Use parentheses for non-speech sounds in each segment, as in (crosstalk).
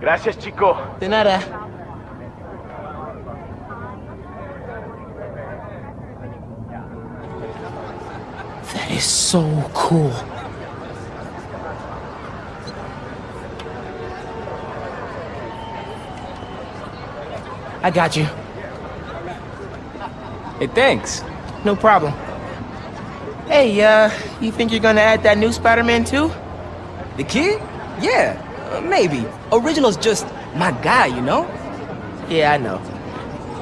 Gracias, chico. De nada. That is so cool. I got you. Hey, thanks. No problem. Hey, uh, you think you're gonna add that new Spider-Man too? The kid? Yeah, uh, maybe. Original's just my guy, you know? Yeah, I know.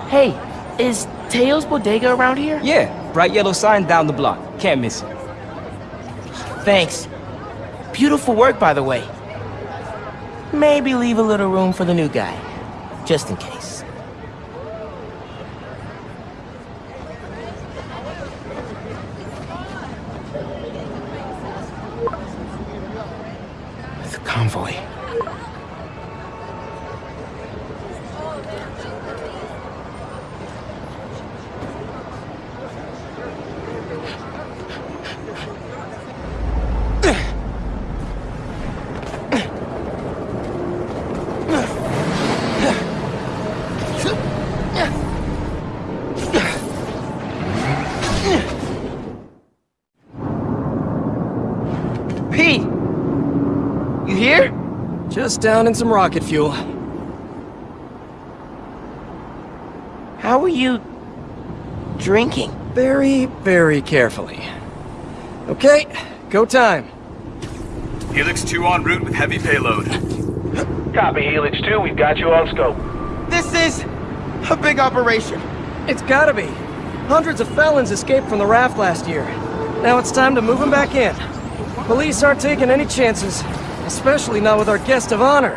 Hey, is Teo's Bodega around here? Yeah, bright yellow sign down the block. Can't miss it. Thanks. Beautiful work, by the way. Maybe leave a little room for the new guy. Just in case. The convoy. Pete! You here? Just down in some rocket fuel. How are you... drinking? Very, very carefully. Okay, go time. Helix 2 en route with heavy payload. Copy, Helix 2. We've got you on scope. This is... a big operation. It's gotta be. Hundreds of felons escaped from the raft last year. Now it's time to move them back in. Police aren't taking any chances, especially not with our guest of honor.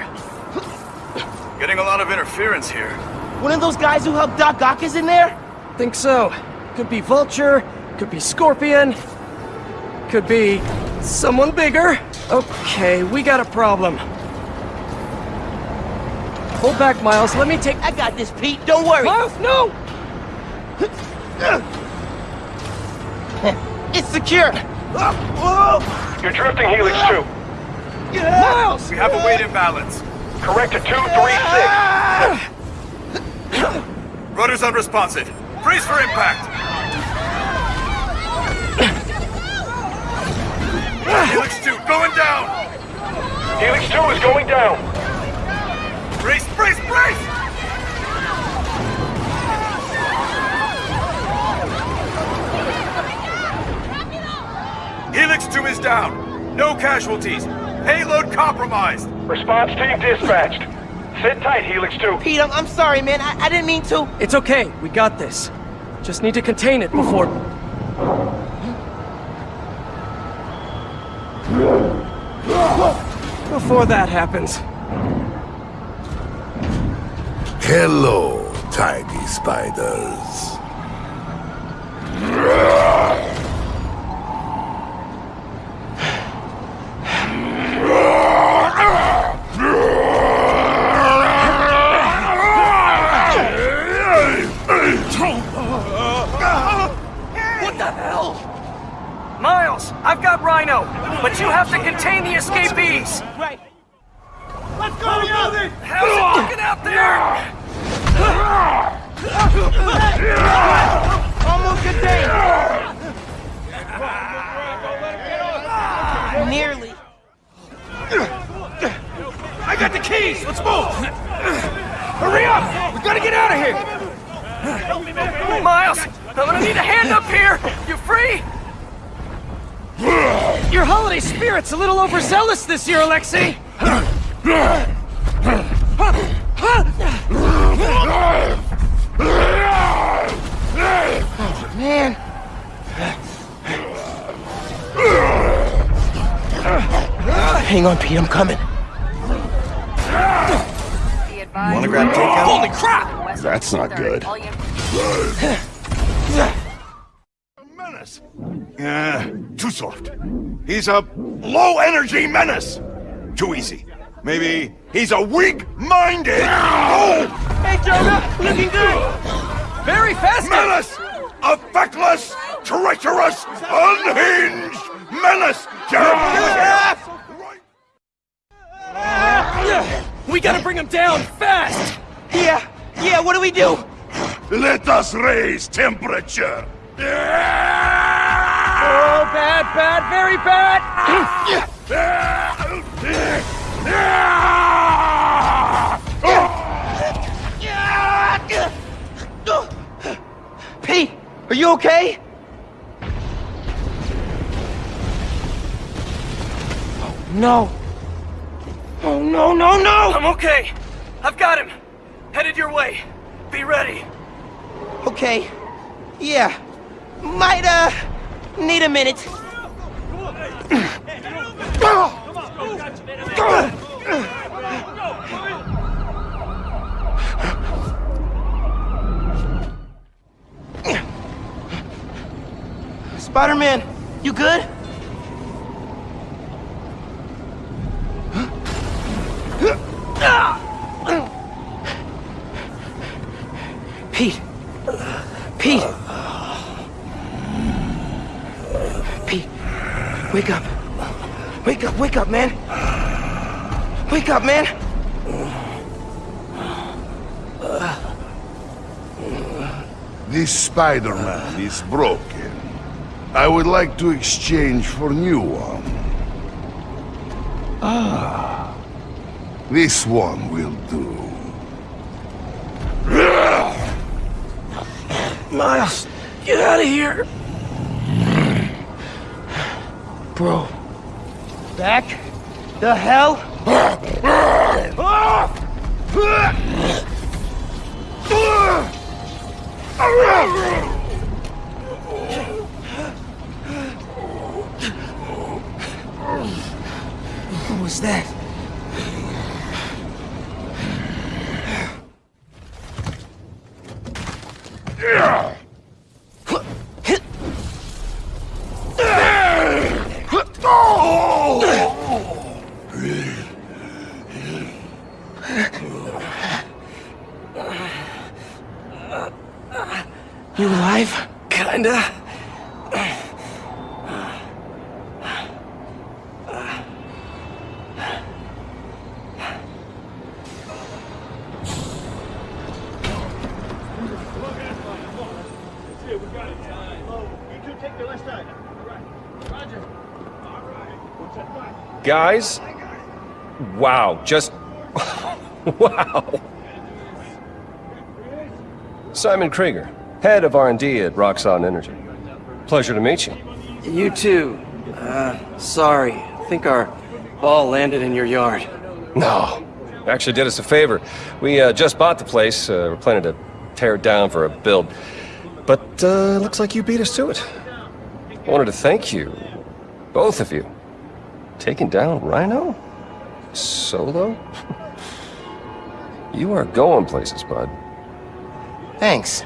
Getting a lot of interference here. One of those guys who helped Doc Ock is in there? Think so. Could be Vulture, could be Scorpion, could be someone bigger. Okay, we got a problem. Hold back, Miles. Let me take... I got this, Pete. Don't worry. Miles, no! (laughs) It's secure. You're drifting, Helix 2. Miles! We have a weight imbalance. Correct to 236. Rudder's unresponsive. Freeze for impact. Helix 2 going down. Helix 2 is going down. Brace, brace, brace! Helix 2 is down. No casualties. Payload compromised. Response team dispatched. Sit tight, Helix 2. Pete, I'm, I'm sorry, man. I, I didn't mean to. It's okay. We got this. Just need to contain it before... Before that happens. Hello, tiny spiders. I've got Rhino, but you have to contain the escapees. Right. Let's go, Yosin! How's it looking out there? Almost contained. Nearly. I got the keys. Let's move. Hurry up. We gotta get out of here. Miles, I'm gonna need a hand up here. You free? Your holiday spirit's a little overzealous this year, Alexei! Man. Hang on, Pete, I'm coming. Wanna grab takeout? Holy crap! That's not good. (laughs) menace. Yeah, too soft. He's a low-energy menace. Too easy. Maybe he's a weak-minded. Oh, Hey, Jonah! Looking good! Very fast! menace! A feckless, treacherous, unhinged menace! Jeremy! We gotta bring him down, fast! Yeah, yeah, what do we do? Let us raise temperature. Oh, bad, bad, very bad! Pete, are you okay? Oh, no. Oh, no, no, no! I'm okay. I've got him. Headed your way. Be ready. Okay. Yeah. Might, uh, need a minute. Spider-Man, you good? Pete. Pete. Pete. Wake up. Wake up, wake up, man. Wake up, man. This Spider-Man is broken. I would like to exchange for new one. Ah. This one will do. Miles, get out of here! Bro. Back the hell! What was that? You alive? Kinda. Guys? Wow, just... (laughs) wow. Simon Krieger, head of R&D at Roxxon Energy. Pleasure to meet you. You too. Uh, sorry. I think our ball landed in your yard. No, actually did us a favor. We uh, just bought the place. Uh, we're planning to tear it down for a build. But uh, looks like you beat us to it. I wanted to thank you, both of you. Taking down Rhino? Solo? (laughs) you are going places, bud. Thanks.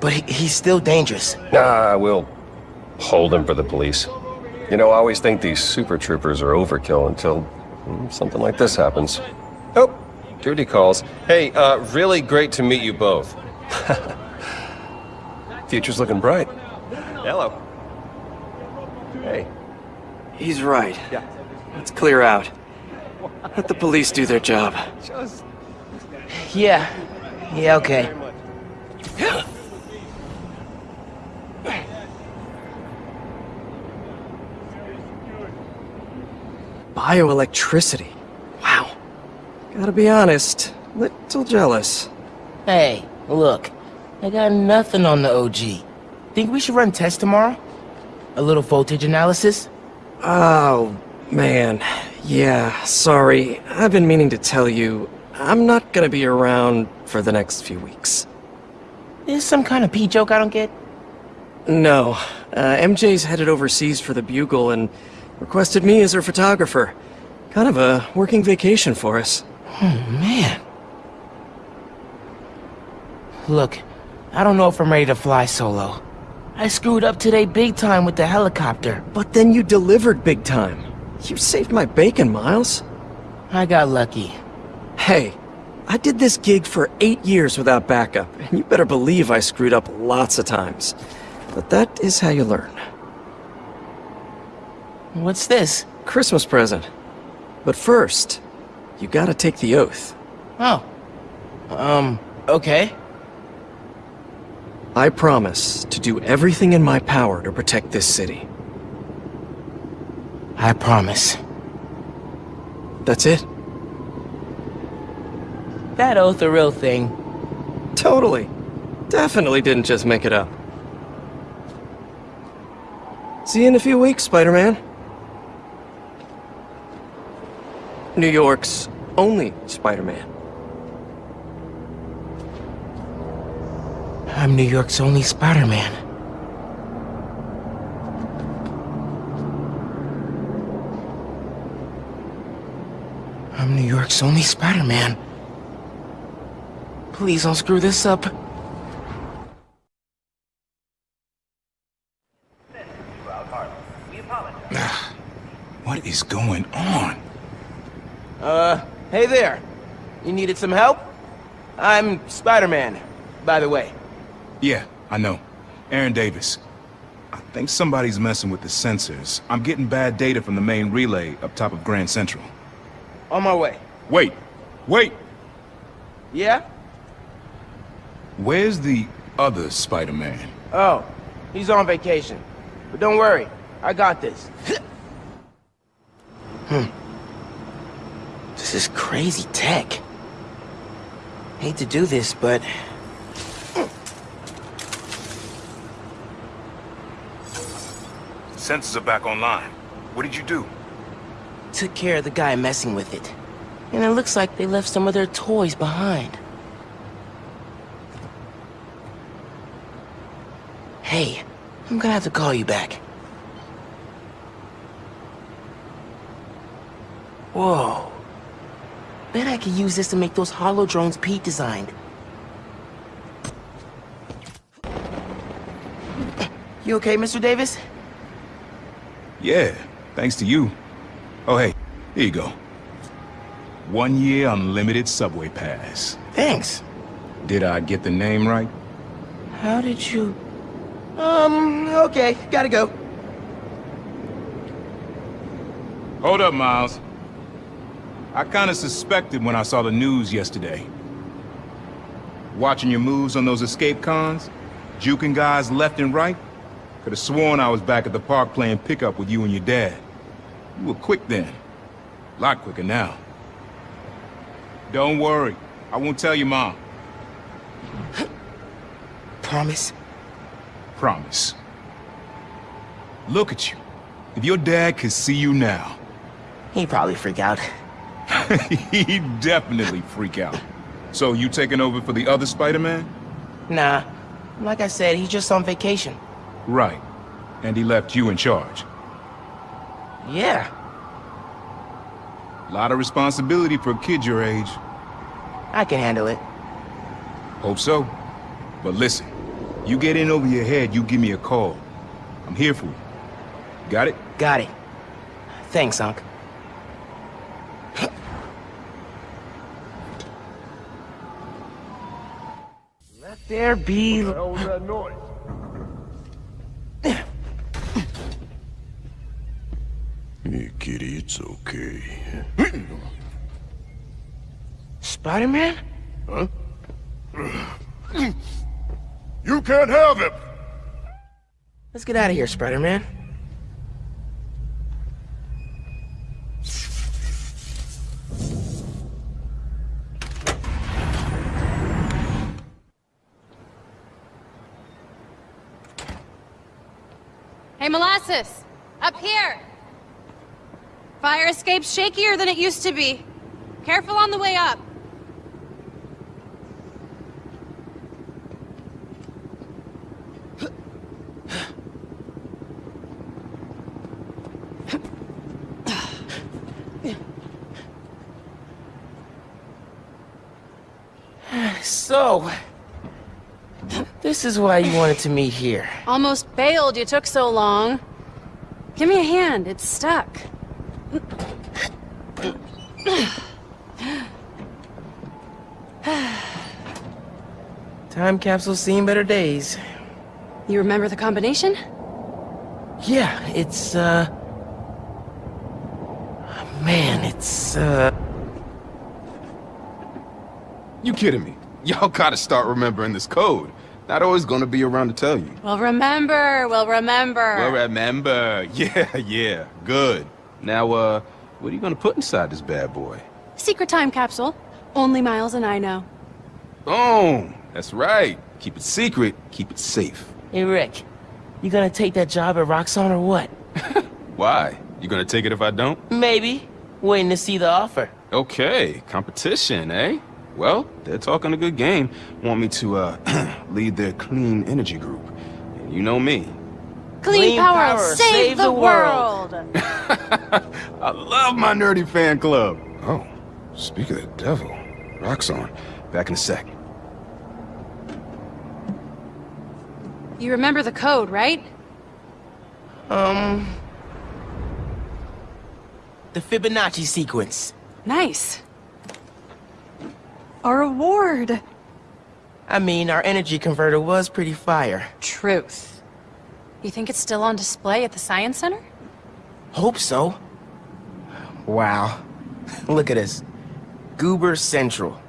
But he, he's still dangerous. Nah, we'll hold him for the police. You know, I always think these super troopers are overkill until mm, something like this happens. Oh, duty calls. Hey, uh, really great to meet you both. (laughs) Future's looking bright. Hello. Hey. He's right. Yeah. Let's clear out. Let the police do their job. Yeah. Yeah, okay. Bioelectricity. Wow. Gotta be honest, little jealous. Hey, look. I got nothing on the OG. Think we should run tests tomorrow? A little voltage analysis? Oh, man. Yeah, sorry. I've been meaning to tell you, I'm not gonna be around for the next few weeks. Is some kind of pee joke I don't get? No. Uh, MJ's headed overseas for the Bugle and requested me as her photographer. Kind of a working vacation for us. Oh, man. Look, I don't know if I'm ready to fly solo. I screwed up today big time with the helicopter. But then you delivered big time. You saved my bacon, Miles. I got lucky. Hey, I did this gig for eight years without backup, and you better believe I screwed up lots of times. But that is how you learn. What's this? Christmas present. But first, you gotta take the oath. Oh. Um, okay. I promise to do everything in my power to protect this city. I promise. That's it? That oath a real thing. Totally. Definitely didn't just make it up. See you in a few weeks, Spider-Man. New York's only Spider-Man. I'm New York's only Spider-Man. I'm New York's only Spider-Man. Please don't screw this up. Ah, what is going on? Uh, hey there. You needed some help? I'm Spider-Man, by the way. Yeah, I know. Aaron Davis. I think somebody's messing with the sensors. I'm getting bad data from the main relay up top of Grand Central. On my way. Wait! Wait! Yeah? Where's the other Spider-Man? Oh, he's on vacation. But don't worry, I got this. (laughs) This is crazy tech. Hate to do this, but... Sensors are back online. What did you do? Took care of the guy messing with it. And it looks like they left some of their toys behind. Hey, I'm gonna have to call you back. Whoa. Bet I could use this to make those holo drones Pete designed. You okay, Mr. Davis? Yeah, thanks to you. Oh, hey, here you go. One year unlimited subway pass. Thanks. Did I get the name right? How did you... Um, okay, gotta go. Hold up, Miles. I kinda suspected when I saw the news yesterday. Watching your moves on those escape cons, juking guys left and right, could have sworn I was back at the park playing pickup with you and your dad. You were quick then. A lot quicker now. Don't worry. I won't tell your mom. (gasps) Promise? Promise. Look at you. If your dad could see you now, He'd probably freak out. (laughs) he'd definitely freak out. So you taking over for the other Spider-Man? Nah. Like I said, he's just on vacation. Right. And he left you in charge. Yeah. Lot of responsibility for a kid your age. I can handle it. Hope so. But listen, you get in over your head, you give me a call. I'm here for you. Got it? Got it. Thanks, Unc. There be... hell was that noise? Hey, kitty, it's okay. Spider-Man? You can't have him! Let's get out of here, Spider-Man. Hey, Molasses! Up here! Fire escape's shakier than it used to be. Careful on the way up. So, this is why you wanted to meet here. Almost bailed you took so long. Give me a hand, it's stuck. Time capsule's seen better days. You remember the combination? Yeah, it's, uh... Man, it's, uh... You kidding me? Y'all gotta start remembering this code. Not always gonna be around to tell you. Well, remember, well, remember. Well, remember. (laughs) Yeah, yeah. Good. Now, uh, what are you gonna put inside this bad boy? Secret time capsule. Only Miles and I know. Boom! That's right. Keep it secret, keep it safe. Hey, Rick. You gonna take that job at Roxxon or what? (laughs) Why? You gonna take it if I don't? Maybe. Waiting to see the offer. Okay, competition, eh? Well, they're talking a good game. Want me to, uh, (clears throat) lead their clean energy group. And you know me. Clean, Clean power, power, save, save the, the world. (laughs) I love my nerdy fan club. Oh, speak of the devil. Roxxon. Back in a sec. You remember the code, right? Um... The Fibonacci sequence. Nice. Our award. I mean, our energy converter was pretty fire. Truth. You think it's still on display at the Science Center? Hope so. Wow. (laughs) Look at us. Goober Central.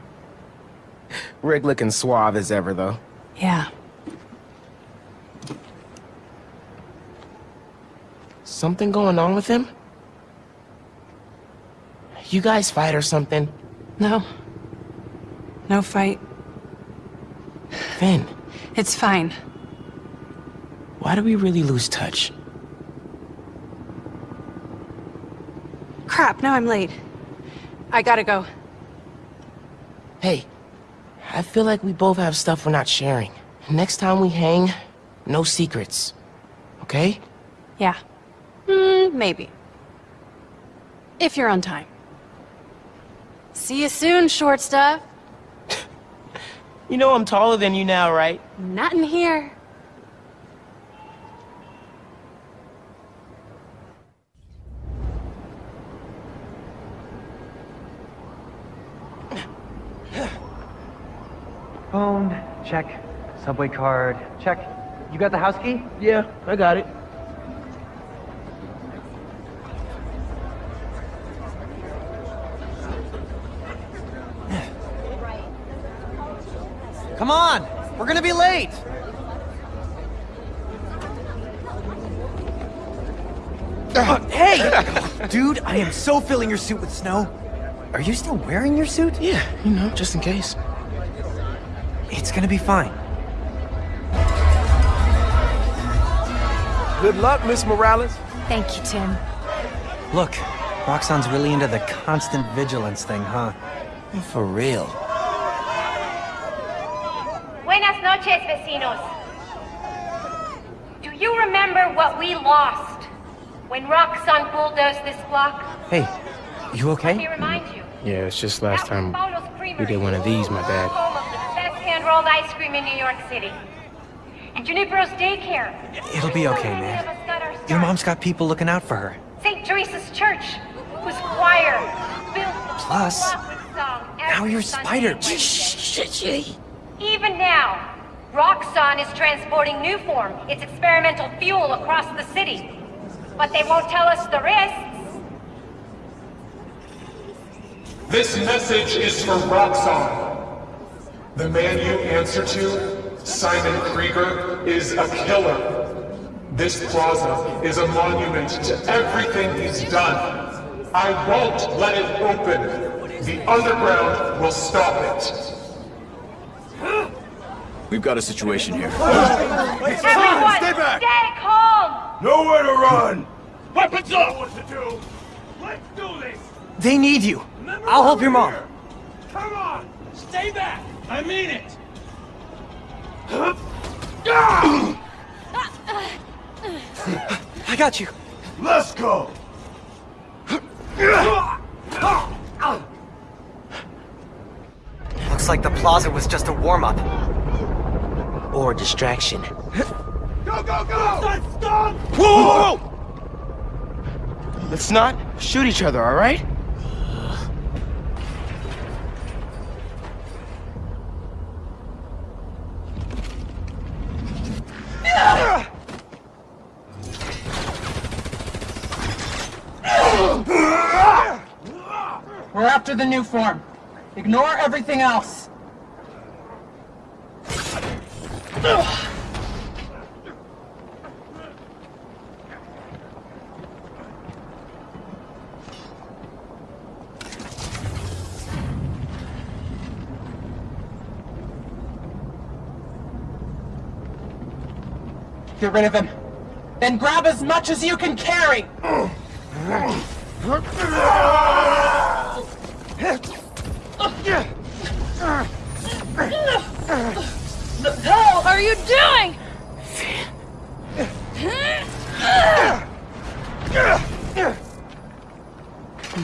Rick looking suave as ever, though. Yeah. Something going on with him? You guys fight or something? No. No fight. Phin, It's fine. why do we really lose touch? Crap, now I'm late. I gotta go. Hey, I feel like we both have stuff we're not sharing. Next time we hang, no secrets. Okay? Yeah. Hmm, maybe. If you're on time. See you soon, short stuff. You know I'm taller than you now, right? Not in here. Phone, check. Subway card, check. You got the house key? Yeah, I got it. Come on! We're gonna be late! Uh, hey! Dude, I am so filling your suit with snow. Are you still wearing your suit? Yeah, you know, just in case. It's gonna be fine. Good luck, Miss Morales. Thank you, Tim. Look, Roxxon's really into the constant vigilance thing, huh? For real. Noches, vecinos. Do you remember what we lost when Roxxon bulldozed this block? Hey, you Let me okay? remind you. Yeah, it's just last time was Paulo's Creamery. we did one of these, my bad. Home of the best hand-rolled ice cream in New York City. And Junipero's daycare. It'll be okay, man. Your mom's got people looking out for her. St. Teresa's Church, whose choir built Plus, now you're Sunday Spider. night. Even now, Roxxon is transporting Nuform, its experimental fuel, across the city. But they won't tell us the risks. This message is for Roxxon. The man you answer to, Simon Krieger, is a killer. This plaza is a monument to everything he's done. I won't let it open. The underground will stop it. We've got a situation here. Everyone, stay back! Stay calm! Nowhere to run! Weapons up! What to do? Let's do this! They need you. Remember I'll help your mom. here. Come on! Stay back! I mean it! I got you. Let's go! Looks like the plaza was just a warm-up. Or distraction. Go, go, go! Stop! Whoa, whoa, whoa! Let's not shoot each other, all right? We're after the Nuform. Ignore everything else. Get rid of him. Then grab as much as you can carry! Are you doing?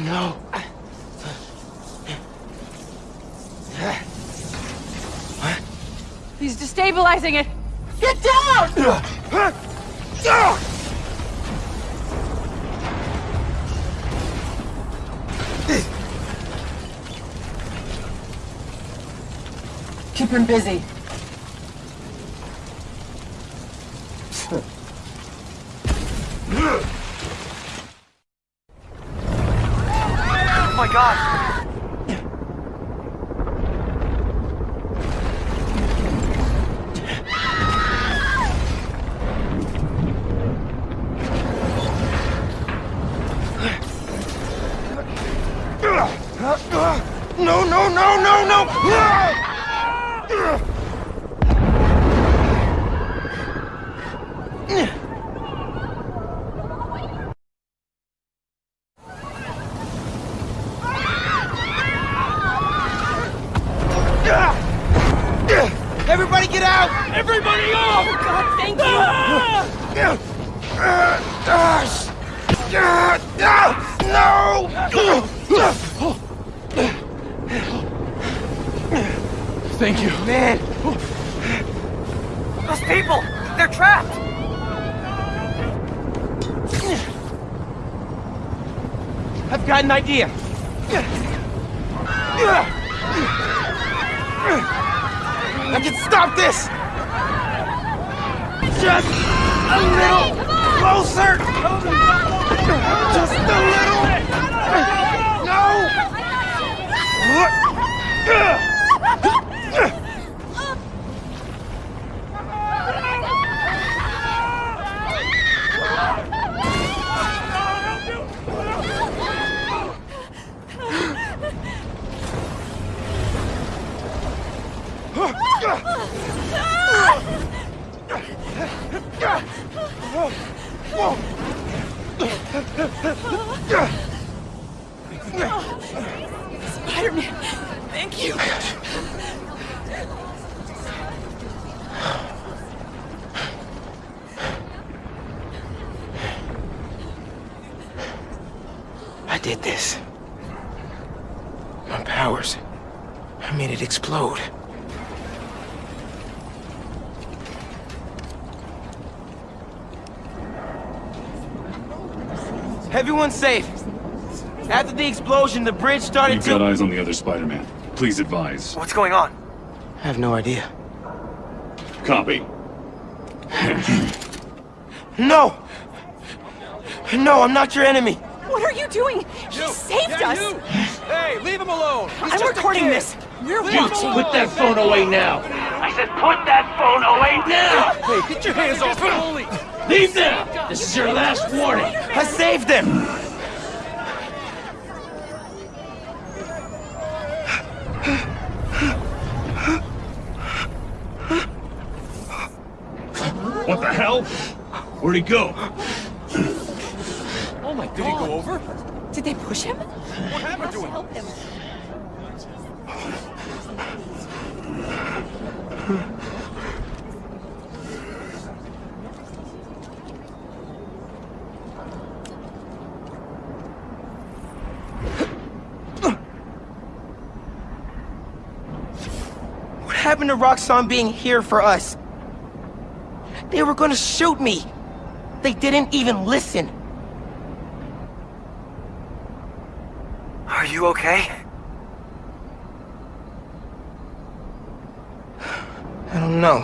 No. He's destabilizing it. Get down! Keep him busy. Thank you. Man! Those people! They're trapped! I've got an idea. I can stop this! Just a little closer! Just a little! Spider-Man, thank you. I did this. My powers. I made it explode. Everyone's safe. After the explosion, the bridge started We've to... got eyes on the other Spider-Man. Please advise. What's going on? I have no idea. Copy. (clears throat) No! No, I'm not your enemy! What are you doing? He saved us. Hey, leave him alone! I'm recording this. You're watching. Put that phone away now. I said put that phone away now. Hey, get your hands off him! Leave now. This is your last warning. I saved him! What the hell? Where'd he go? Oh my god. Did he go over? Did they push him? What happened to him? Help him. What happened to Roxxon being here for us? They were gonna shoot me. They didn't even listen. Are you okay? I don't know.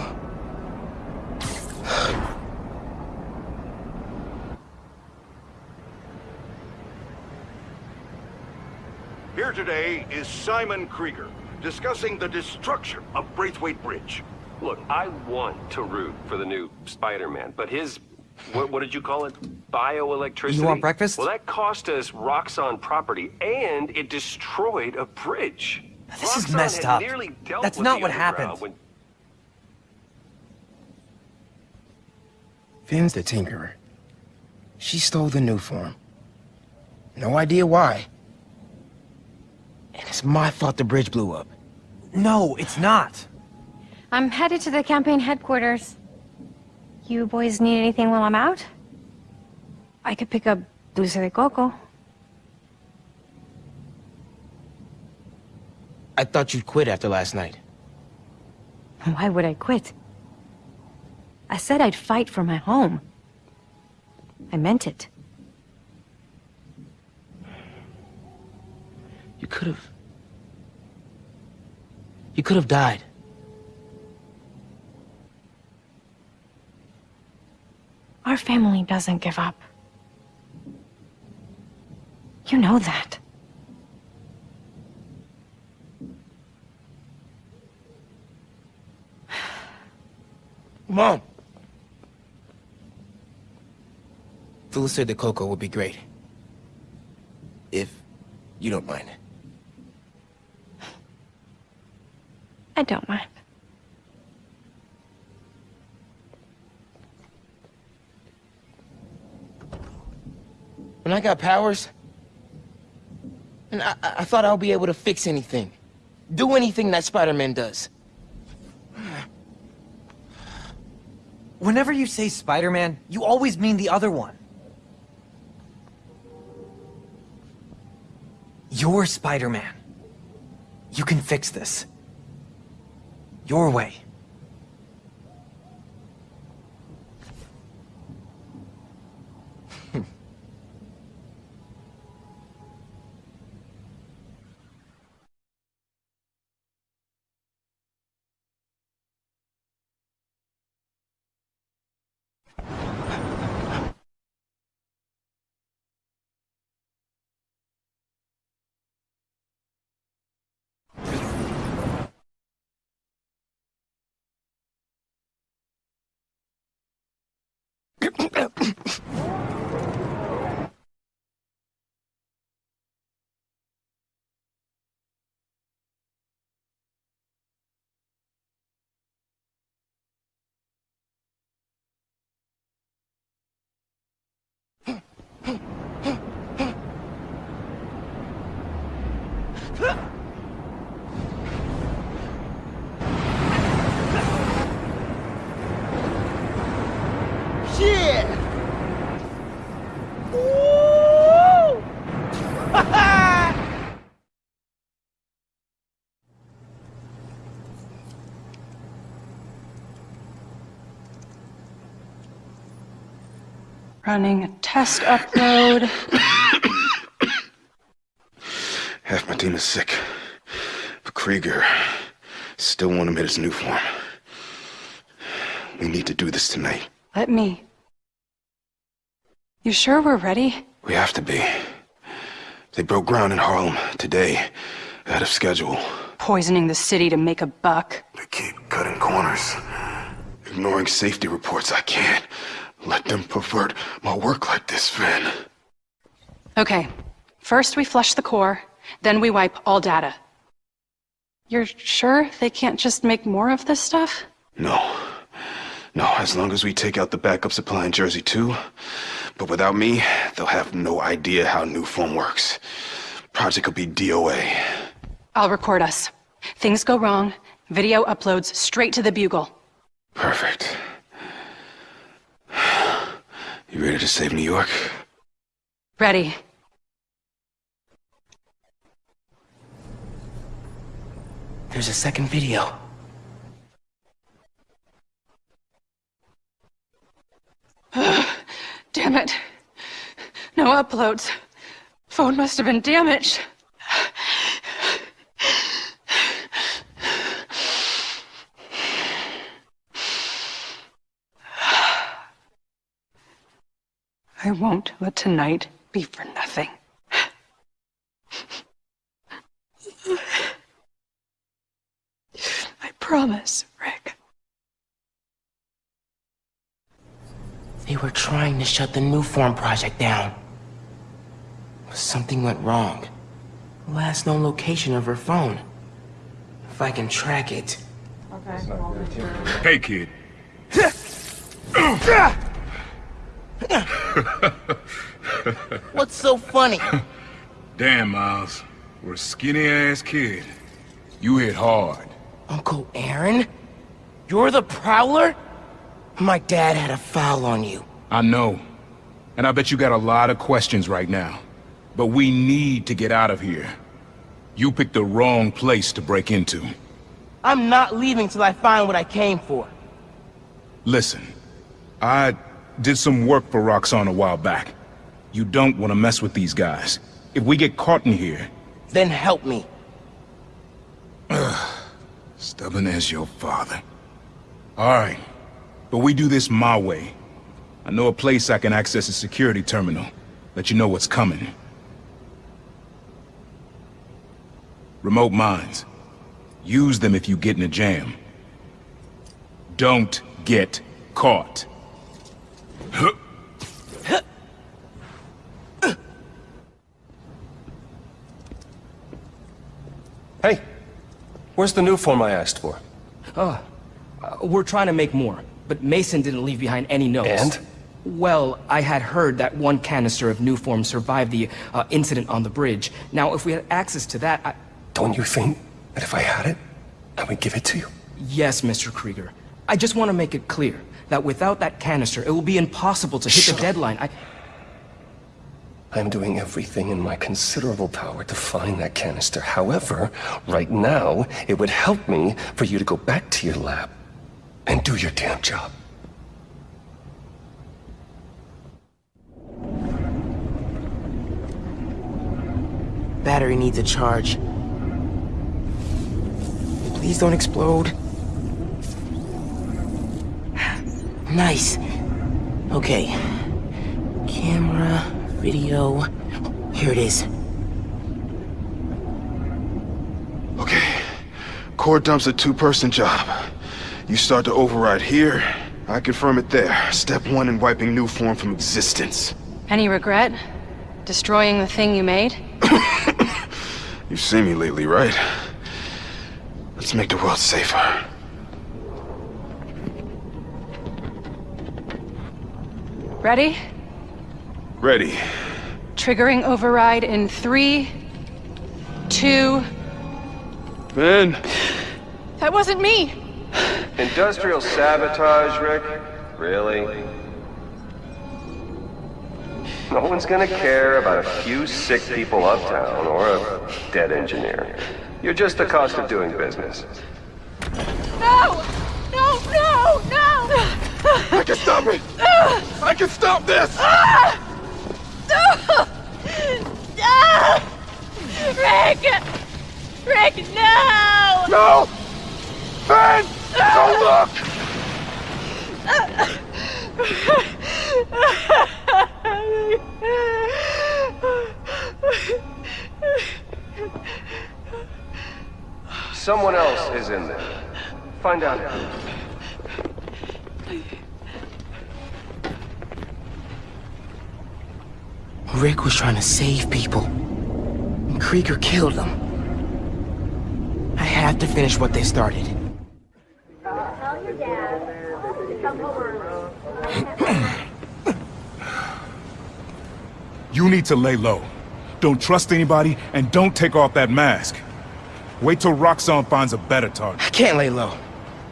Here today is Simon Krieger, discussing the destruction of Braithwaite Bridge. Look, I want to root for the new Spider-Man, but his, what, what did you call it? Bioelectricity? You want breakfast? Well, that cost us Roxxon property, and it destroyed a bridge. This is messed up. That's not what happened. when- Phin's the Tinkerer. She stole the Nuform. No idea why. And it's my fault the bridge blew up. No, it's not. I'm headed to the campaign headquarters. You boys need anything while I'm out? I could pick up dulce de coco. I thought you'd quit after last night. Why would I quit? I said I'd fight for my home. I meant it. You could have... You could have died. Our family doesn't give up. You know that. Mom! Dulce de coco would be great. If you don't mind. I don't mind. When I got powers, and I, I thought I'll be able to fix anything. Do anything that Spider-Man does. Whenever you say Spider-Man, you always mean the other one. You're Spider-Man. You can fix this. Your way. はい。Running a test upload. Half my team is sick. But Krieger still want him in his new form. We need to do this tonight. Let me. You sure we're ready? We have to be. They broke ground in Harlem today, ahead of schedule. Poisoning the city to make a buck. They keep cutting corners. Ignoring safety reports, I can't let them pervert my work like this, Phin. Okay. First we flush the core, then we wipe all data. You're sure they can't just make more of this stuff? No. No, as long as we take out the backup supply in Jersey too. But without me, they'll have no idea how Nuform works. Project will be DOA. I'll record us. Things go wrong, video uploads straight to the Bugle. Perfect. You ready to save New York? Ready. There's a second video. (sighs) Damn it. No uploads. Phone must have been damaged. I won't let tonight be for nothing. I promise, Rick. They were trying to shut the Nuform project down. But something went wrong. Last known location of her phone. If I can track it. Okay. Hey, kid. (laughs) What's so funny? (laughs) Damn, Miles. We're a skinny-ass kid. You hit hard. Uncle Aaron? You're the Prowler? My dad had a foul on you. I know. And I bet you got a lot of questions right now. But we need to get out of here. You picked the wrong place to break into. I'm not leaving till I find what I came for. Listen, I did some work for Roxxon a while back. You don't want to mess with these guys. If we get caught in here... Then help me. Stubborn as your father. Alright, but we do this my way. I know a place I can access a security terminal. Let you know what's coming. Remote mines. Use them if you get in a jam. Don't get caught. Hey, where's the Nuform I asked for? Oh, uh, we're trying to make more, but Mason didn't leave behind any notes. And? Well, I had heard that one canister of Nuform survived the uh, incident on the bridge. Now, if we had access to that, I... Don't you think that if I had it, I would give it to you? Yes, Mr. Krieger. I just want to make it clear that without that canister, it will be impossible to hit Shut the deadline. I... I'm doing everything in my considerable power to find that canister. However, right now, it would help me for you to go back to your lab and do your damn job. Battery needs a charge. Please don't explode. Nice. Okay. Camera, video. Here it is. Okay. Core dump's a two-person job. You start to override here, I confirm it there. Step one in wiping Nuform from existence. Any regret? Destroying the thing you made? (coughs) You've seen me lately, right? Let's make the world safer. Ready? Ready. Triggering override in three, two... Ben! That wasn't me! Industrial sabotage, Rick? Really? No one's gonna care about a few sick people uptown or a dead engineer. You're just the cost of doing business. No! No, no, no! I can stop it! I can stop this! Rick! Rick, no! No! Ben! Don't look! Someone else is in there. Find out who. Rick was trying to save people. And Krieger killed them. I have to finish what they started. You need to lay low. Don't trust anybody, and don't take off that mask. Wait till Roxxon finds a better target. I can't lay low.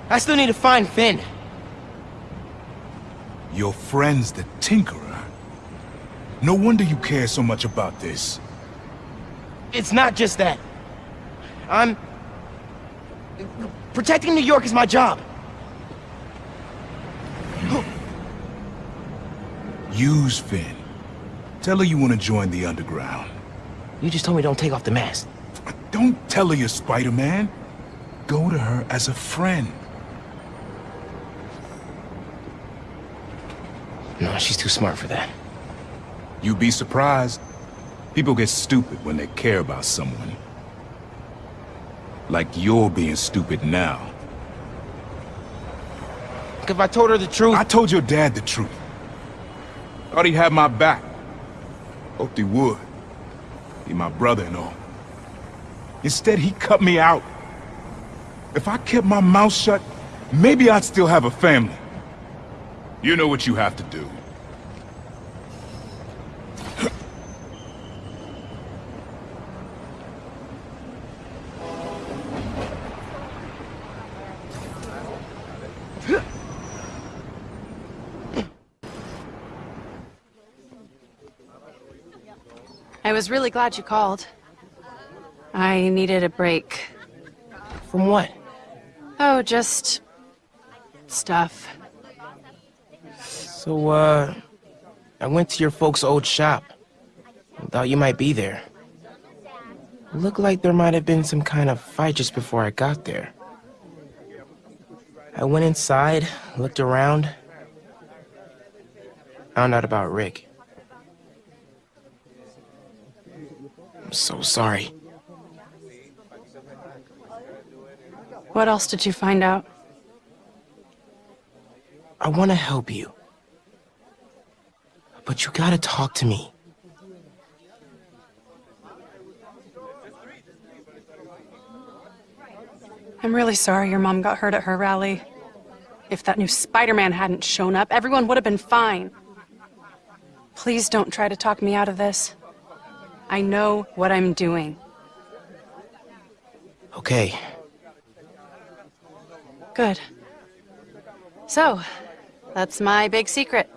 I still need to find Phin. Your friend's the Tinkerer. No wonder you care so much about this. It's not just that. I'm... Protecting New York is my job. Use Phin. Tell her you want to join the Underground. You just told me don't take off the mask. Don't tell her you're Spider-Man. Go to her as a friend. No, she's too smart for that. You'd be surprised. People get stupid when they care about someone. Like you're being stupid now. If I told her the truth... I told your dad the truth. Thought he'd have my back. Hoped he would. Be my brother and all. Instead, he cut me out. If I kept my mouth shut, maybe I'd still have a family. You know what you have to do. Was really glad you called. I needed a break. From what? Oh, just... stuff. So, uh... I went to your folks' old shop. Thought you might be there. Looked like there might have been some kind of fight just before I got there. I went inside, looked around. Found out about Rick. I'm so sorry. What else did you find out? I want to help you. But you gotta talk to me. I'm really sorry your mom got hurt at her rally. If that new Spider-Man hadn't shown up, everyone would have been fine. Please don't try to talk me out of this. I know what I'm doing. Okay. Good. So, that's my big secret.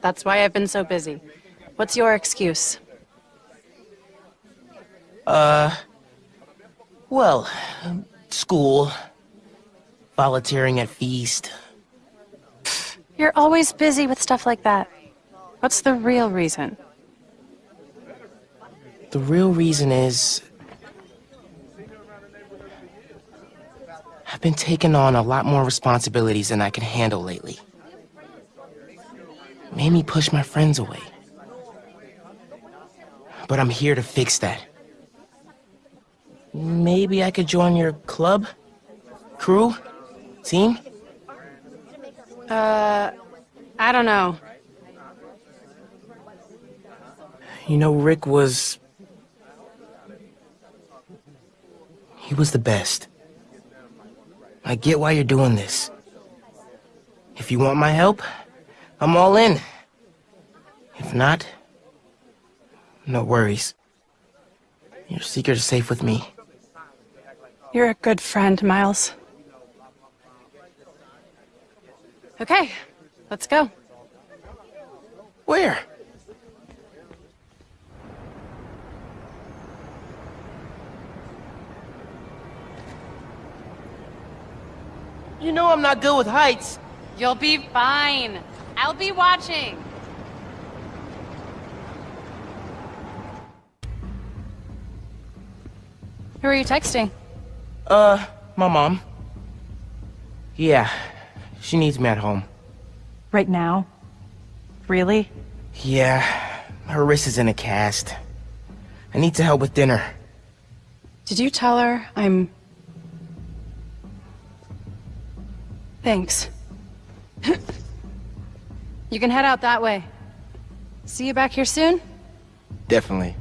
That's why I've been so busy. What's your excuse? Uh... Well, school, volunteering at Feast. You're always busy with stuff like that. What's the real reason? The real reason is... I've been taking on a lot more responsibilities than I can handle lately. Made me push my friends away. But I'm here to fix that. Maybe I could join your club? Crew? Team? Uh, I don't know. You know, Rick was... He was the best. I get why you're doing this. If you want my help, I'm all in. If not, no worries. Your secret is safe with me. You're a good friend, Miles. Okay, let's go. Where? You know I'm not good with heights. You'll be fine. I'll be watching. Who are you texting? Uh, my mom. Yeah, she needs me at home. Right now? Really? Yeah, her wrist is in a cast. I need to help with dinner. Did you tell her I'm... Thanks. you can head out that way. See you back here soon? Definitely.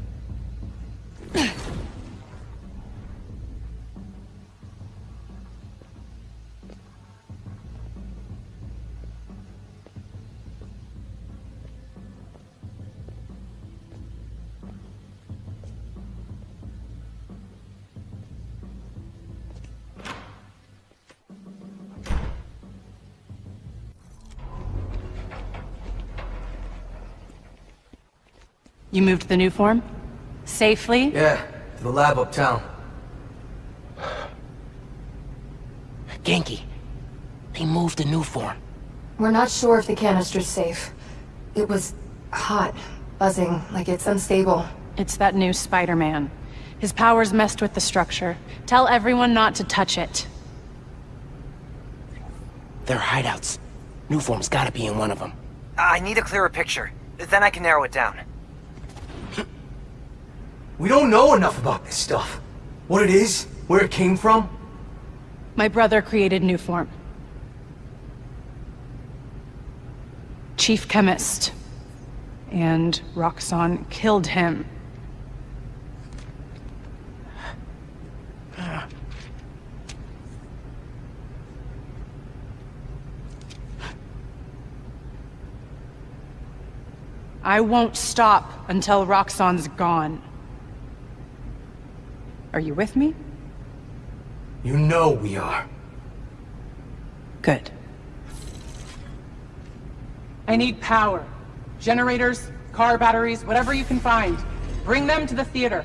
You moved the Nuform? Safely? Yeah, to the lab uptown. Ganke, they moved the Nuform. We're not sure if the canister's safe. It was hot, buzzing, like it's unstable. It's that new Spider-Man. His powers messed with the structure. Tell everyone not to touch it. They're hideouts. Nuform's gotta be in one of them. I need a clearer picture. Then I can narrow it down. We don't know enough about this stuff. What it is, where it came from. My brother created Nuform. Chief Chemist. And Roxxon killed him. I won't stop until Roxxon's gone. Are you with me? You know we are. Good. I need power. Generators, car batteries, whatever you can find. Bring them to the theater.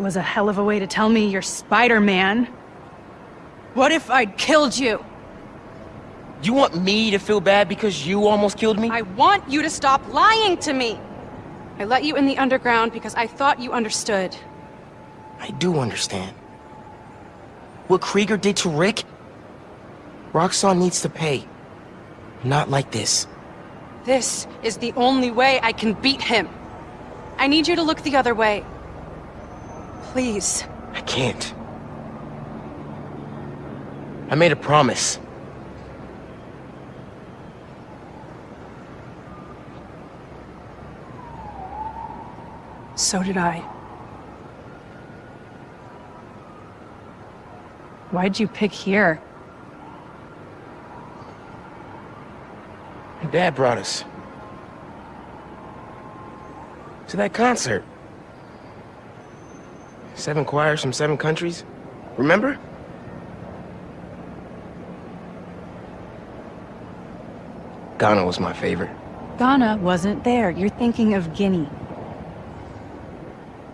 That was a hell of a way to tell me you're Spider-Man. What if I'd killed you? You want me to feel bad because you almost killed me? I want you to stop lying to me! I let you in the underground because I thought you understood. I do understand. What Krieger did to Rick? Roxxon needs to pay. Not like this. This is the only way I can beat him. I need you to look the other way. Please. I can't. I made a promise. So did I. Why'd you pick here? Dad brought us. To that concert. Seven choirs from seven countries. Remember? Ghana was my favorite. Ghana wasn't there. You're thinking of Guinea.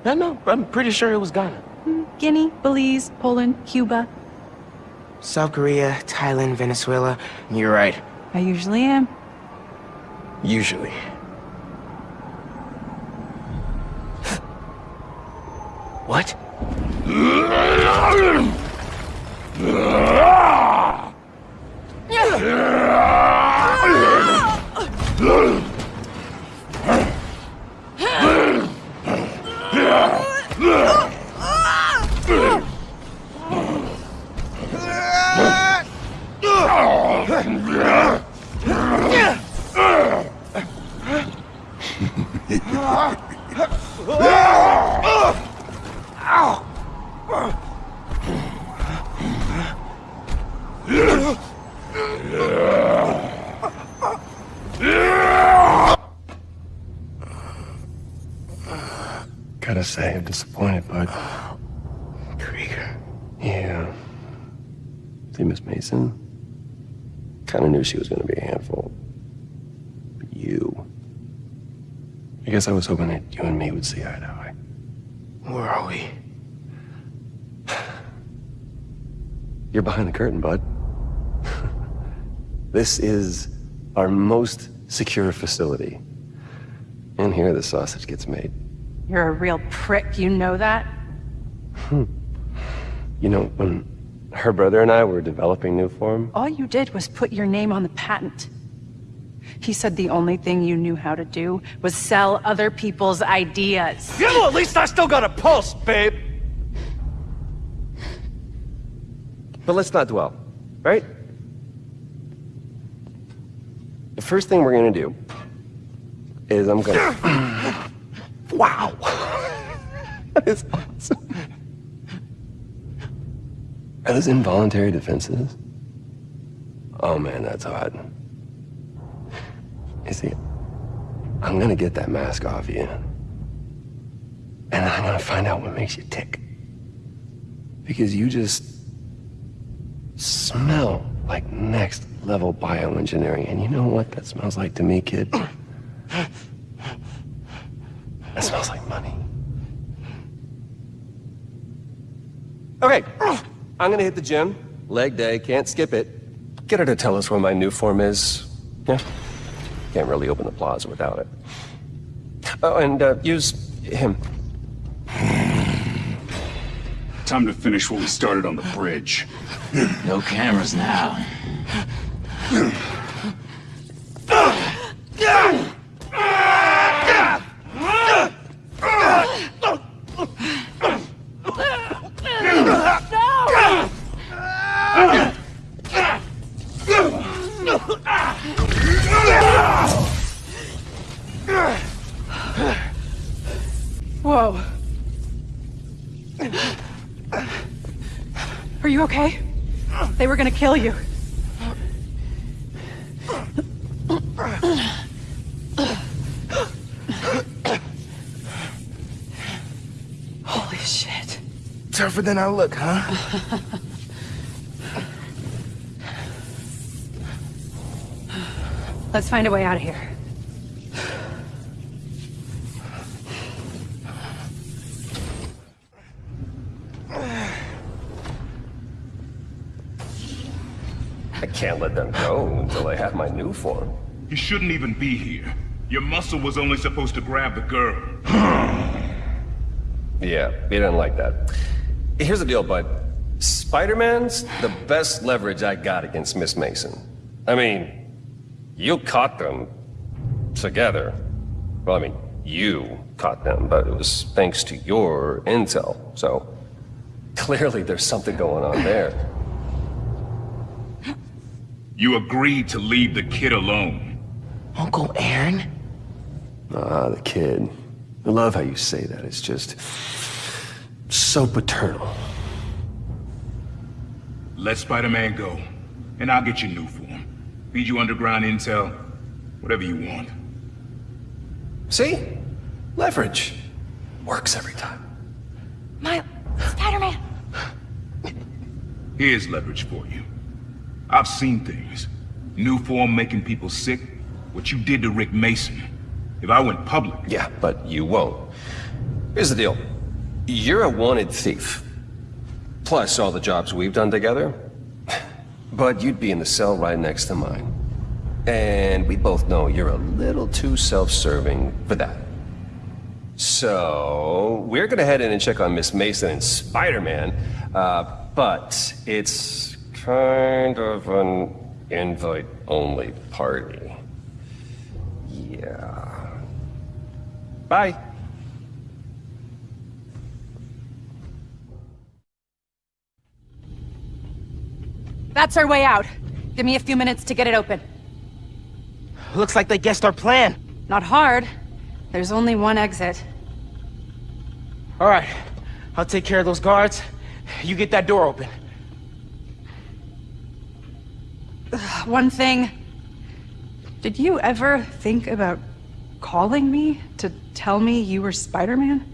No, no, I'm pretty sure it was Ghana. Hmm, Guinea, Belize, Poland, Cuba. South Korea, Thailand, Venezuela. You're right. I usually am. Usually. what? Gotta say, I'm disappointed, bud. Krieger. Yeah. See, Miss Mason? Kinda knew she was gonna be a handful. But you... I guess I was hoping that you and me would see eye to eye. Where are we? You're behind the curtain, bud. this is our most secure facility. And here the sausage gets made. You're a real prick, you know that? Hmm. You know, when her brother and I were developing Nuform, All you did was put your name on the patent. He said the only thing you knew how to do was sell other people's ideas. Yeah, well, at least I still got a pulse, babe. But let's not dwell, right? The first thing we're gonna do is I'm gonna. (clears throat) wow! (laughs) that is awesome. Are those involuntary defenses? Oh man, that's hot. You see, I'm gonna get that mask off you. And I'm gonna find out what makes you tick. Because you just smell like next level bioengineering. And you know what that smells like to me, kid? That smells like money. Okay, I'm gonna hit the gym. Leg day, can't skip it. Get her to tell us where my Nuform is. Yeah. Can't really open the plaza without it. Oh, and uh, use him. Time to finish what we started on the bridge. No cameras now. (laughs) gonna kill you. Holy shit. Tougher than I look, huh? Let's find a way out of here. Can't let them go until I have my Nuform. You shouldn't even be here. Your muscle was only supposed to grab the girl. (sighs) Yeah, he didn't like that. Here's the deal, bud. Spider-Man's the best leverage I got against Miss Mason. I mean, you caught them together. Well, I mean, you caught them, but it was thanks to your intel, so clearly there's something going on there. You agreed to leave the kid alone. Uncle Aaron? Ah, the kid. I love how you say that. It's just so paternal. Let Spider-Man go, and I'll get you Nuform. Feed you underground intel, whatever you want. See? Leverage. Works every time. My Spider-Man. Here's leverage for you. I've seen things. Nuform making people sick. What you did to Rick Mason. If I went public... Yeah, but you won't. Here's the deal. You're a wanted thief. Plus all the jobs we've done together. (sighs) But you'd be in the cell right next to mine. And we both know you're a little too self-serving for that. So, we're gonna head in and check on Miss Mason and Spider-Man, uh, but it's kind of an invite-only party. Yeah. Bye. That's our way out. Give me a few minutes to get it open. Looks like they guessed our plan. Not hard. There's only one exit. All right, I'll take care of those guards. You get that door open. (sighs) One thing. Did you ever think about calling me to tell me you were Spider-Man?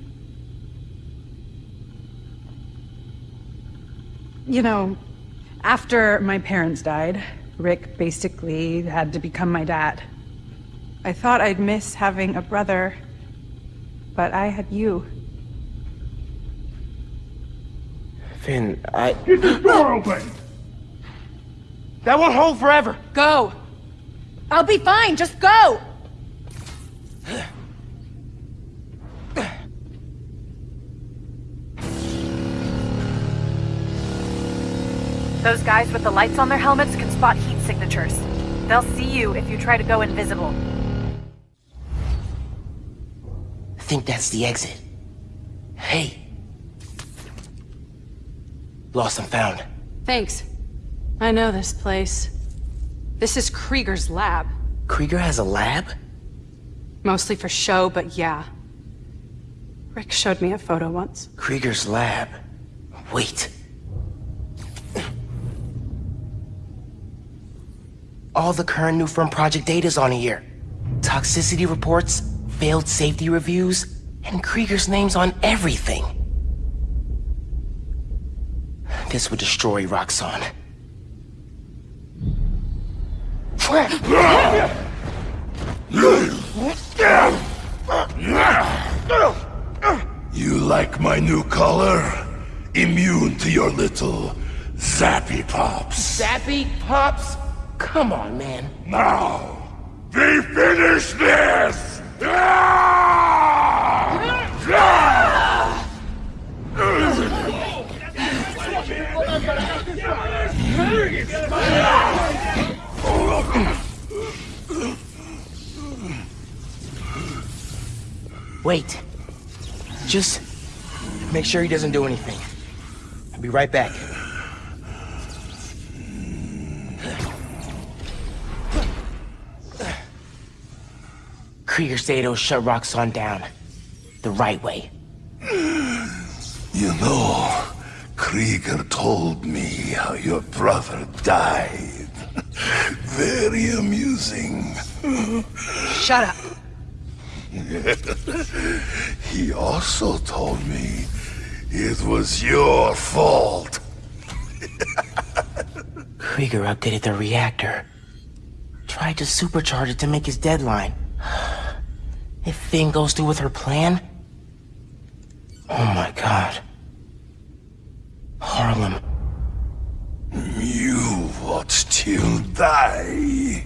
You know, after my parents died, Rick basically had to become my dad. I thought I'd miss having a brother, but I had you. Phin, I... Get this door open! That won't hold forever! Go! I'll be fine, just go! Those guys with the lights on their helmets can spot heat signatures. They'll see you if you try to go invisible. I think that's the exit. Hey. Lost and found. Thanks. I know this place. This is Krieger's lab. Krieger has a lab? Mostly for show, but yeah. Rick showed me a photo once. Krieger's lab. Wait. All the current Nuform project data is on here. Toxicity reports, failed safety reviews, and Krieger's name's on everything. This would destroy Roxxon. You like my new color? Immune to your little zappy pops. Zappy Pops? Come on, man. Now, we finish this! Wait. Just make sure he doesn't do anything. I'll be right back. Krieger he'll shut Roxxon down. The right way. You know, Krieger told me how your brother died. Very amusing. Shut up. (laughs) he also told me it was your fault. Krieger updated the reactor. Tried to supercharge it to make his deadline. If Thing goes through with her plan... Oh my god. Harlem. You watch till die.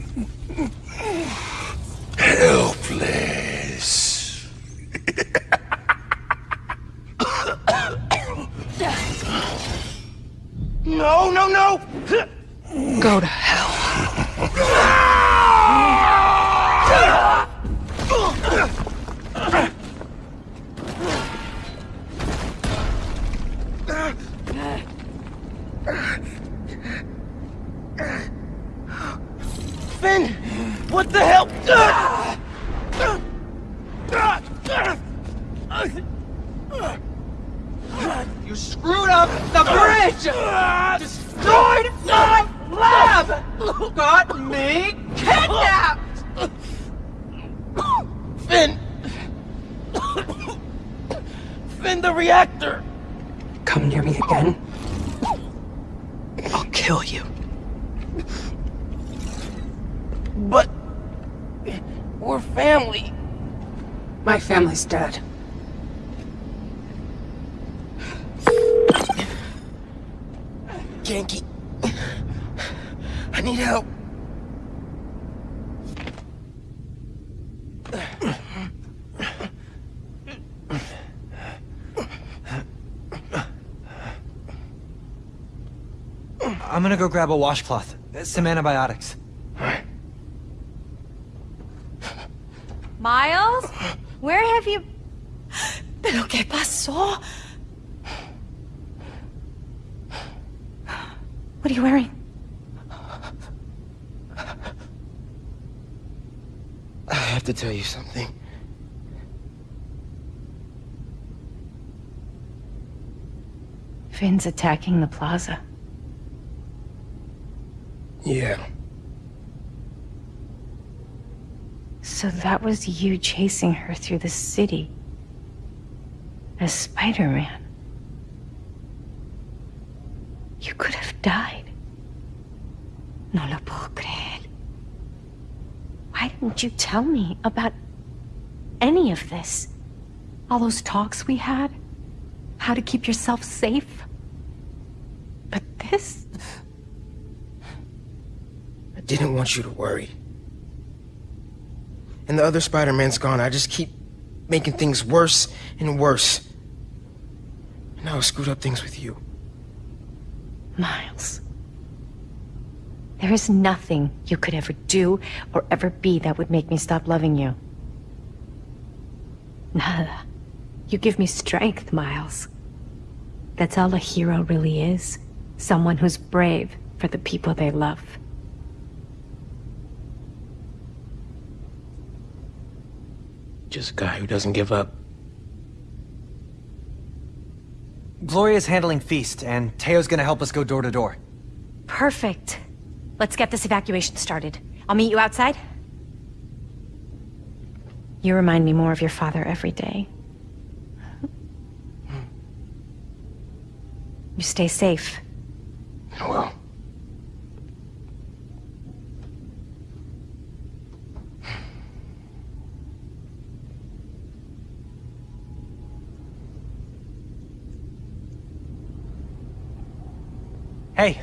Helpless. No, no, no! Go to hell. (laughs) Phin! What the hell? You screwed up the bridge! Destroyed my lab! Got me kidnapped! Phin! Phin, the reactor! Come near me again. I'll kill you. But... We're family. My family's dead. Ganke. I need help. I'm gonna go grab a washcloth. Some antibiotics. Miles? Where have you... ¿Pero qué pasó? What are you wearing? I have to tell you something. Phin's attacking the plaza. Yeah. So that was you chasing her through the city. As Spider-Man. You could have died. No lo puedo creer. Why didn't you tell me about any of this? All those talks we had? How to keep yourself safe? But this? Didn't want you to worry. And the other Spider-Man's gone. I just keep making things worse and worse. And now I screwed up things with you. Miles. There is nothing you could ever do or ever be that would make me stop loving you. Nada. You give me strength, Miles. That's all a hero really is. Someone who's brave for the people they love. Just a guy who doesn't give up. Gloria's handling Feast, and Teo's gonna help us go door to door. Perfect. Let's get this evacuation started. I'll meet you outside. You remind me more of your father every day. You stay safe. Well. Hey,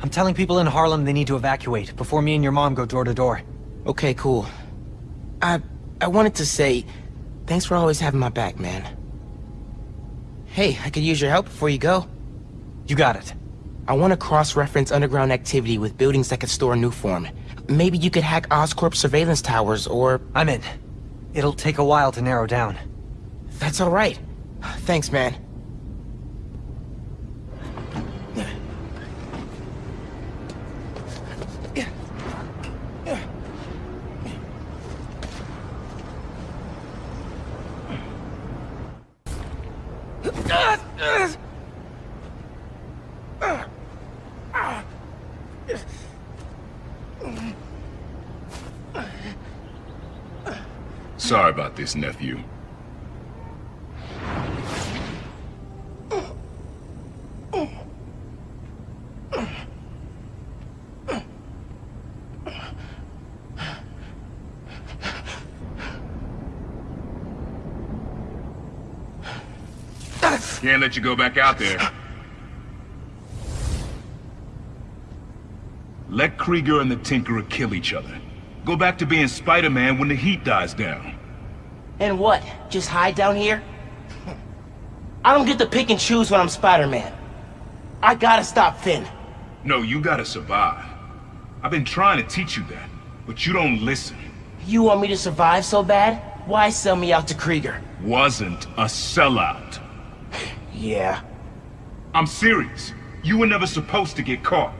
I'm telling people in Harlem they need to evacuate before me and your mom go door to door. Okay, cool. I... I wanted to say, thanks for always having my back, man. Hey, I could use your help before you go. You got it. I want to cross-reference underground activity with buildings that could store a Nuform. Maybe you could hack Oscorp surveillance towers, or... I'm in. It'll take a while to narrow down. That's alright. Thanks, man. About nephew. Can't let you go back out there. Let Krieger and the Tinkerer kill each other. Go back to being Spider-Man when the heat dies down. And what? Just hide down here? I don't get to pick and choose when I'm Spider-Man. I gotta stop Phin. No, you gotta survive. I've been trying to teach you that, but you don't listen. You want me to survive so bad? Why sell me out to Krieger? Wasn't a sellout. Yeah. I'm serious. You were never supposed to get caught.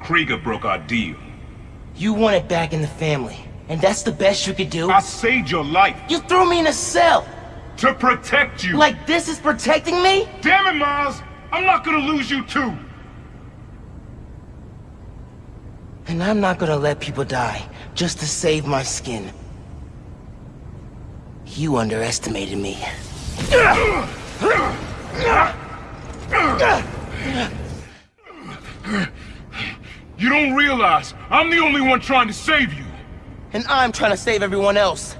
Krieger broke our deal. You want it back in the family, and that's the best you could do? I saved your life. You threw me in a cell! To protect you! Like this is protecting me? Damn it, Miles! I'm not gonna lose you too! And I'm not gonna let people die, just to save my skin. You underestimated me. You don't realize I'm the only one trying to save you. And I'm trying to save everyone else.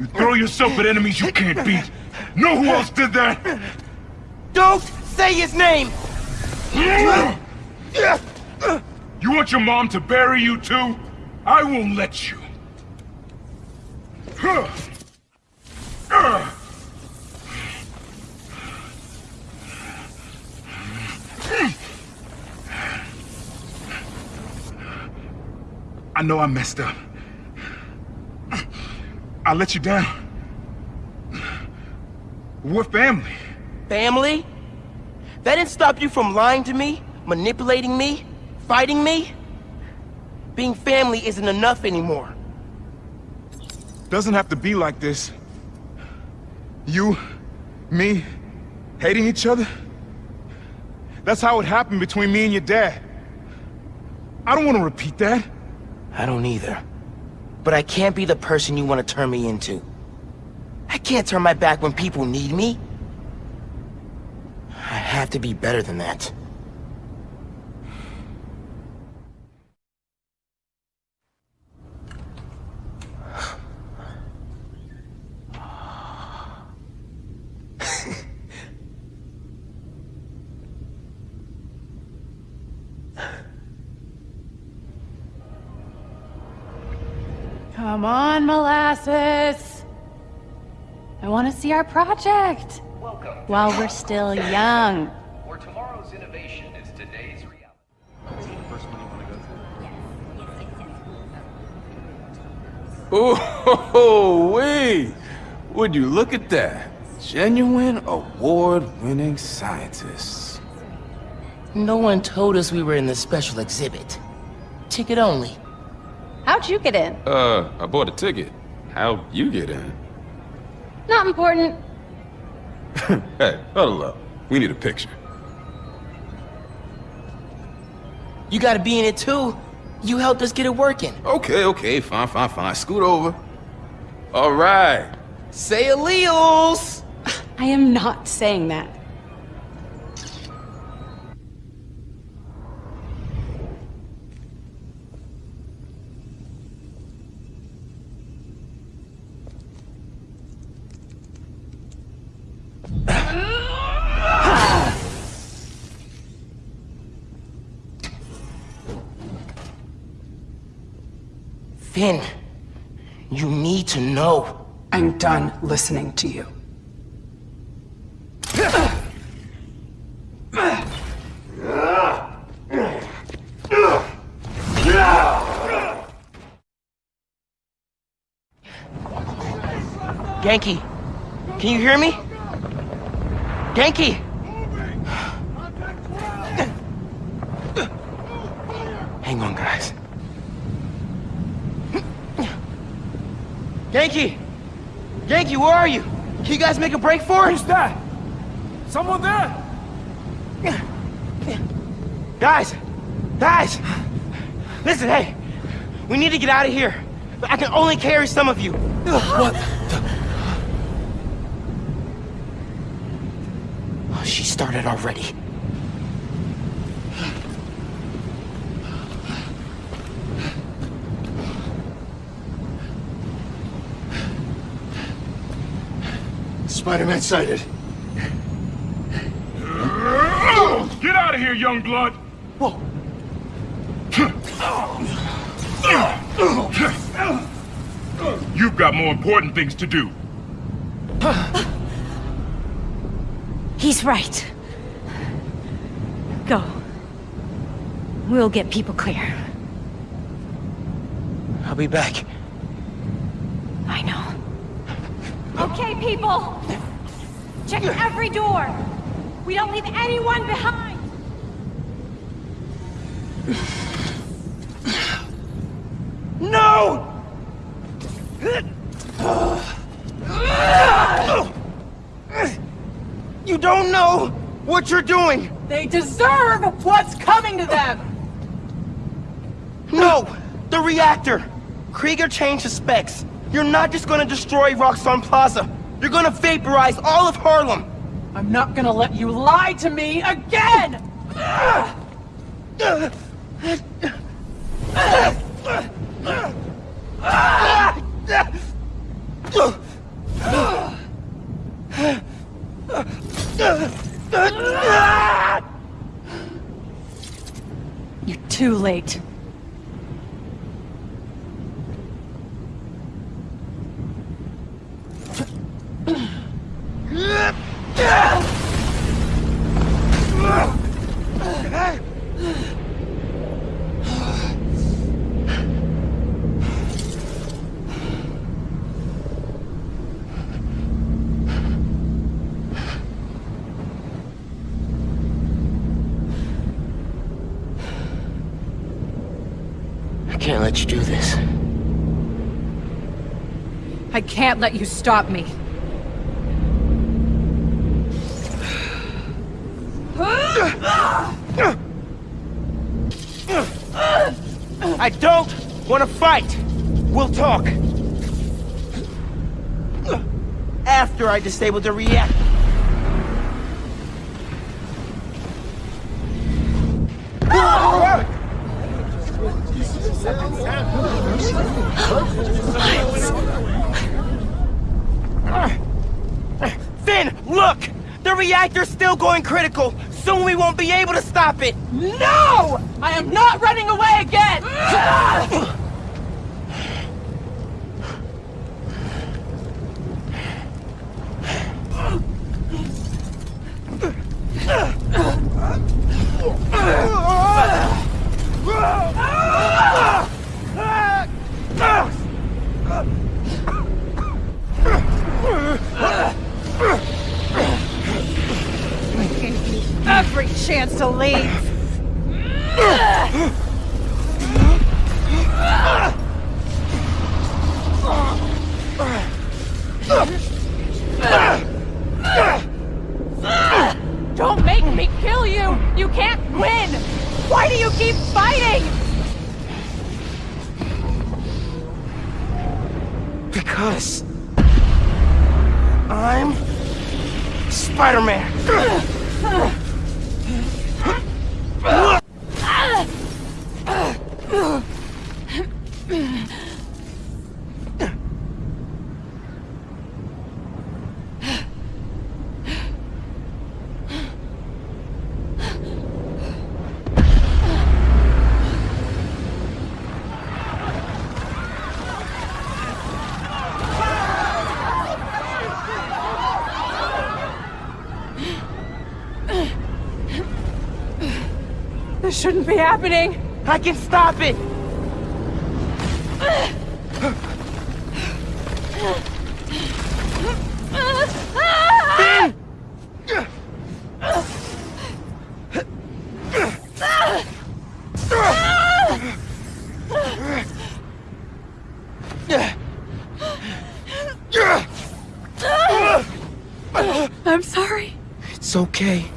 You throw yourself at enemies you can't beat. Know who else did that? Don't say his name! You want your mom to bury you too? I won't let you. I know I messed up. I let you down. We're family. Family? That didn't stop you from lying to me, manipulating me, fighting me? Being family isn't enough anymore. Doesn't have to be like this. You, me, hating each other? That's how it happened between me and your dad. I don't want to repeat that. I don't either. But I can't be the person you want to turn me into. I can't turn my back when people need me. I have to be better than that. Come on, Molasses. I want to see our project. While we're still young. Where tomorrow's innovation is today's reality. Oh, wee! Would you look at that? Genuine award-winning scientists. No one told us we were in the special exhibit. Ticket only. How'd you get in? Uh, I bought a ticket. How'd you get in? Not important. (laughs) Hey, huddle up. We need a picture. You gotta be in it too. You helped us get it working. Okay, okay, fine, fine, fine. Scoot over. All right. Say alleles! I am not saying that. Phin, you need to know. I'm done listening to you. Ganke, can you hear me? Ganke! Hang on, guys. Ganke! Ganke, where are you? Can you guys make a break for it? Who's that? Someone there? Guys! Guys! Listen, hey! We need to get out of here. I can only carry some of you. What Oh, she started already. Spider-Man sighted. Get out of here, young blood! Whoa. You've got more important things to do. He's right. Go. We'll get people clear. I'll be back. I know. Okay, people! Check every door! We don't leave anyone behind! No! You don't know what you're doing! They deserve what's coming to them! No! The reactor! Krieger changed the specs. You're not just gonna destroy Roxxon Plaza. You're gonna vaporize all of Harlem! I'm not gonna let you lie to me again! You're too late. Can't let you stop me. I don't want to fight! We'll talk! After I disable the reactor. Phin, look! The reactor's still going critical! Soon we won't be able to stop it! No! I am not running away again! (laughs) (laughs) chance to leave. Don't make me kill you! You can't win! Why do you keep fighting? Shouldn't be happening. I can stop it! I'm sorry. It's okay.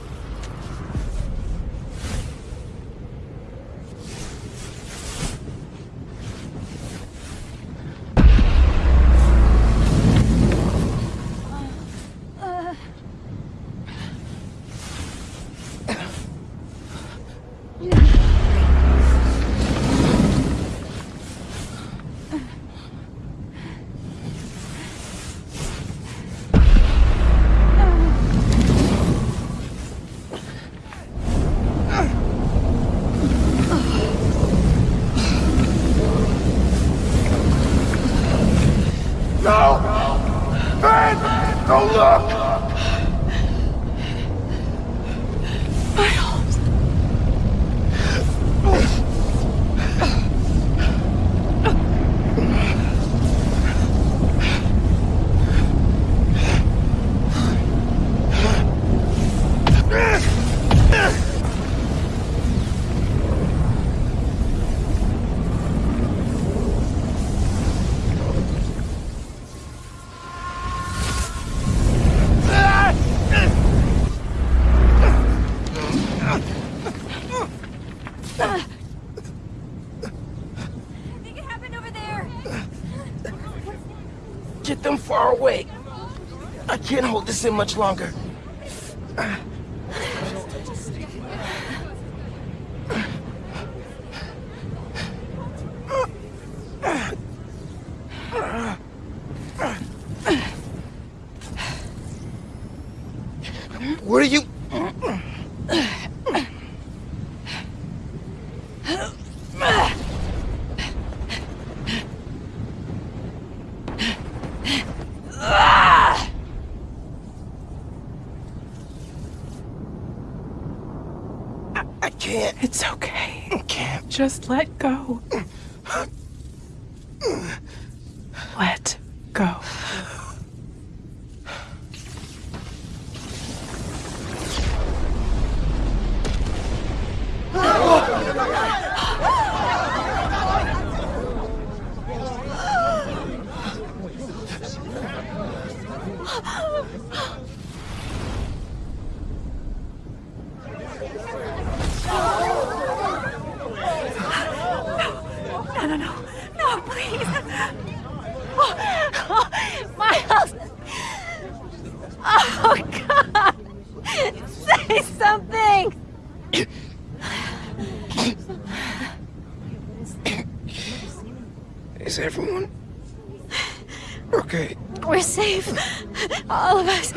This in much longer. What are you... I can't. It's okay. I can't. Just let go. Let go. No, no, no. No, please. Oh, Miles! Oh, God! Say something! Is everyone... Okay. We're safe. All of us.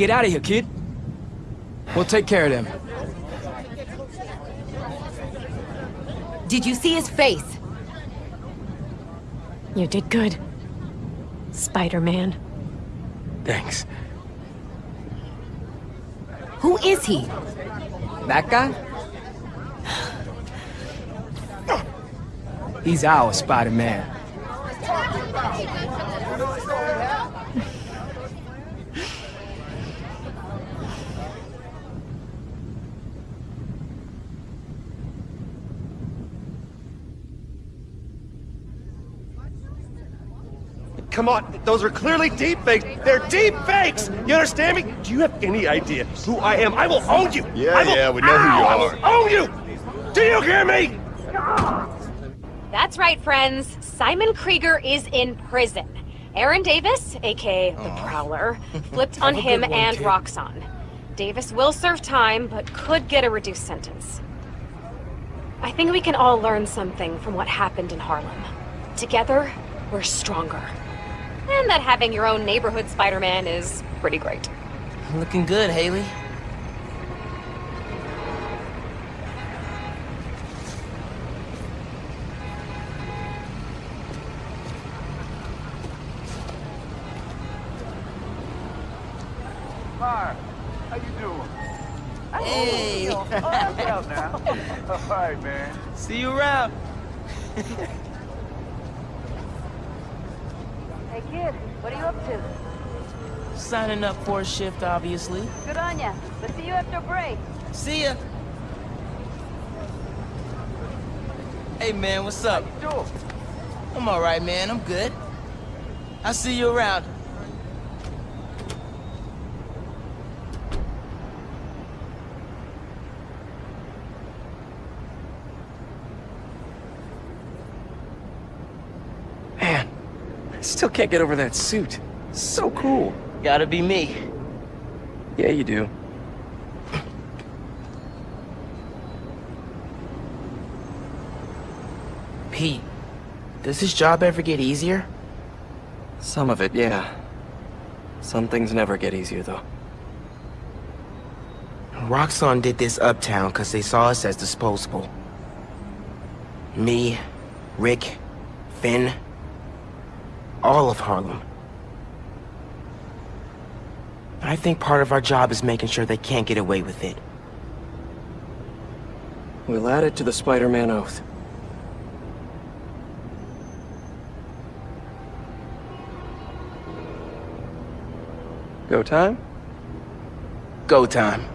Get out of here, kid. We'll take care of them. Did you see his face? You did good. Spider-Man. Thanks. Who is he? That guy? (sighs) He's our Spider-Man. Come on, those are clearly deep fakes. They're deep fakes. You understand me? Do you have any idea who I am? I will own you. Yeah, will, yeah, we know who you Ow! I are. will own you. Do you hear me? That's right, friends. Simon Krieger is in prison. Aaron Davis, aka the Prowler, (laughs) flipped on him one, and kid. Roxxon. Davis will serve time, but could get a reduced sentence. I think we can all learn something from what happened in Harlem. Together, we're stronger. And that having your own neighborhood Spider-Man is pretty great. Looking good, Hailey. Hi. How you doing? Hey. Oh, (laughs) now. All right, man. See you around. (laughs) Hey kid, what are you up to? Signing up for a shift, obviously. Good on ya. Let's see you after break. See ya. Hey, man, what's up? I'm all right, man. I'm good. I'll see you around. Man, I still can't get over that suit. So cool. Gotta be me. Yeah, you do. Pete, does this job ever get easier? Some of it, yeah. Some things never get easier, though. Roxxon did this uptown because they saw us as disposable. Me, Rick, Phin, all of Harlem. I think part of our job is making sure they can't get away with it. We'll add it to the Spider-Man oath. Go time? Go time.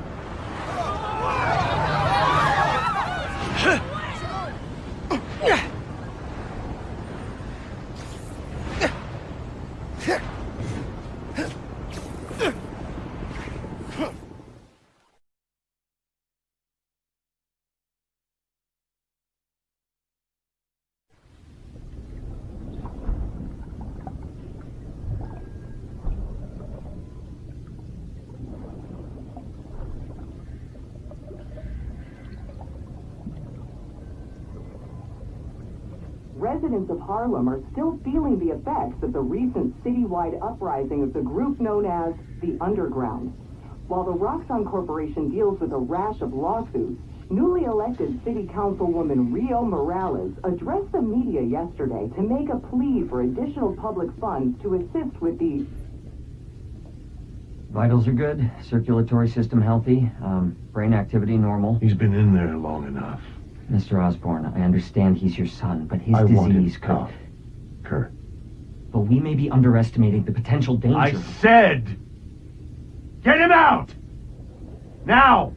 Residents of Harlem are still feeling the effects of the recent citywide uprising of the group known as the Underground. While the Roxxon Corporation deals with a rash of lawsuits, newly elected City Councilwoman Rio Morales addressed the media yesterday to make a plea for additional public funds to assist with the Vitals are good, circulatory system healthy, um, brain activity normal. He's been in there long enough. Mr. Osborn, I understand he's your son, but his I disease could... Kurt. But we may be underestimating the potential danger. I said, get him out! Now!